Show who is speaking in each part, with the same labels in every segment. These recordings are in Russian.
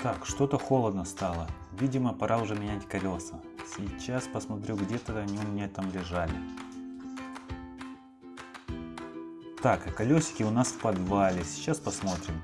Speaker 1: Так, что-то холодно стало. Видимо, пора уже менять колеса. Сейчас посмотрю, где-то они у меня там лежали. Так, а колесики у нас в подвале. Сейчас посмотрим.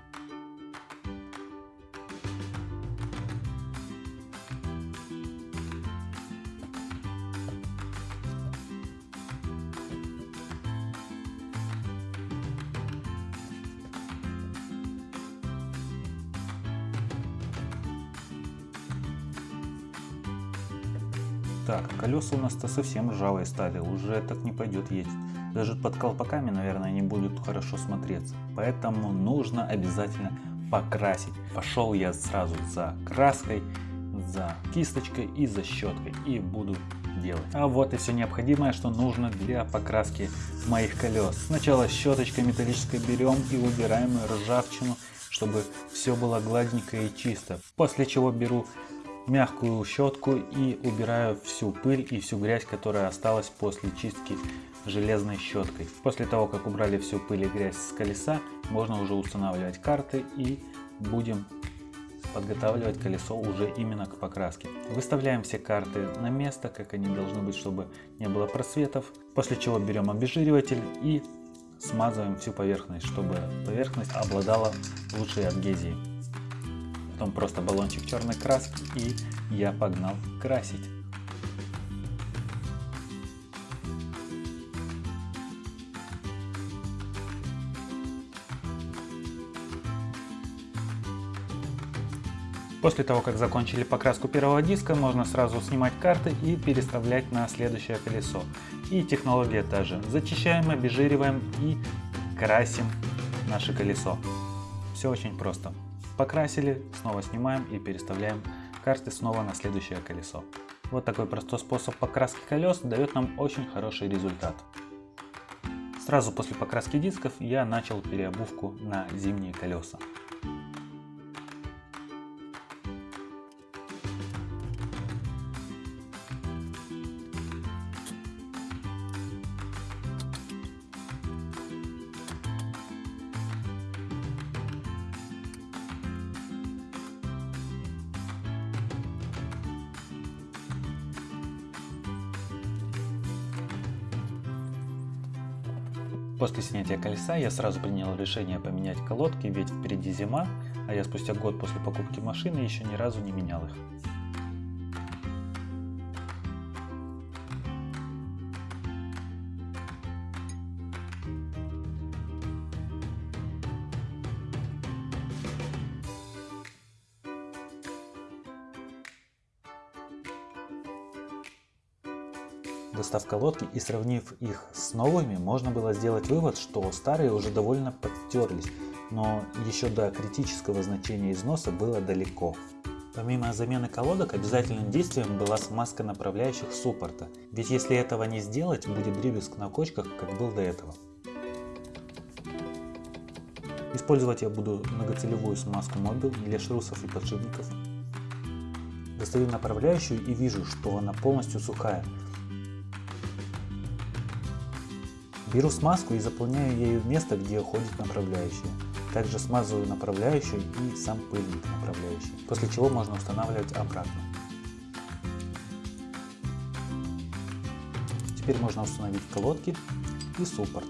Speaker 1: Так, колеса у нас-то совсем ржавые стали, уже так не пойдет ездить. Даже под колпаками, наверное, не будут хорошо смотреться. Поэтому нужно обязательно покрасить. Пошел я сразу за краской, за кисточкой и за щеткой. И буду делать. А вот и все необходимое, что нужно для покраски моих колес. Сначала щеточкой металлической берем и убираем ржавчину, чтобы все было гладненько и чисто. После чего беру мягкую щетку и убираю всю пыль и всю грязь, которая осталась после чистки железной щеткой. После того, как убрали всю пыль и грязь с колеса, можно уже устанавливать карты и будем подготавливать колесо уже именно к покраске. Выставляем все карты на место, как они должны быть, чтобы не было просветов. После чего берем обезжириватель и смазываем всю поверхность, чтобы поверхность обладала лучшей адгезией потом просто баллончик черной краски и я погнал красить. После того, как закончили покраску первого диска, можно сразу снимать карты и переставлять на следующее колесо. И технология та же. Зачищаем, обезжириваем и красим наше колесо. Все очень просто. Покрасили, снова снимаем и переставляем карты снова на следующее колесо. Вот такой простой способ покраски колес дает нам очень хороший результат. Сразу после покраски дисков я начал переобувку на зимние колеса. После снятия колеса я сразу принял решение поменять колодки, ведь впереди зима, а я спустя год после покупки машины еще ни разу не менял их. Достав колодки и сравнив их с новыми, можно было сделать вывод, что старые уже довольно подтерлись, но еще до критического значения износа было далеко. Помимо замены колодок, обязательным действием была смазка направляющих суппорта, ведь если этого не сделать, будет дребезг на кочках, как был до этого. Использовать я буду многоцелевую смазку Mobil для шрусов и подшипников. Достаю направляющую и вижу, что она полностью сухая, Беру смазку и заполняю ею место, где уходит направляющая. Также смазываю направляющую и сам пыльник направляющий, после чего можно устанавливать обратно. Теперь можно установить колодки и суппорт.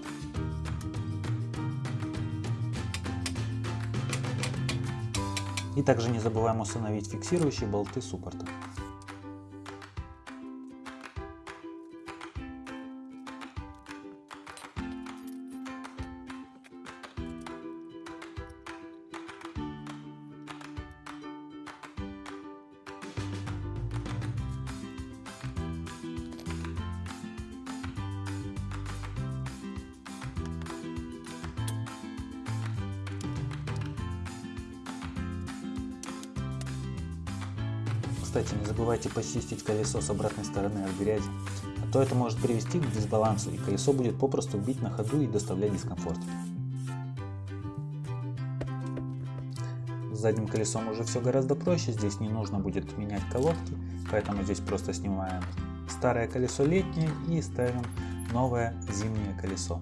Speaker 1: И также не забываем установить фиксирующие болты суппорта. Кстати, не забывайте почистить колесо с обратной стороны от грязи, а то это может привести к дисбалансу и колесо будет попросту бить на ходу и доставлять дискомфорт. С задним колесом уже все гораздо проще, здесь не нужно будет менять колодки, поэтому здесь просто снимаем старое колесо летнее и ставим новое зимнее колесо.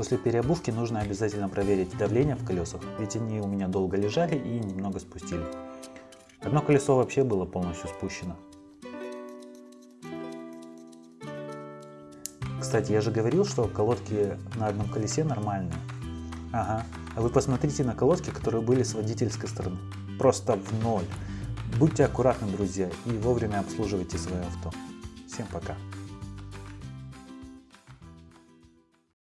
Speaker 1: После переобувки нужно обязательно проверить давление в колесах, ведь они у меня долго лежали и немного спустили. Одно колесо вообще было полностью спущено. Кстати, я же говорил, что колодки на одном колесе нормальные. Ага, а вы посмотрите на колодки, которые были с водительской стороны. Просто в ноль. Будьте аккуратны, друзья, и вовремя обслуживайте свое авто. Всем пока.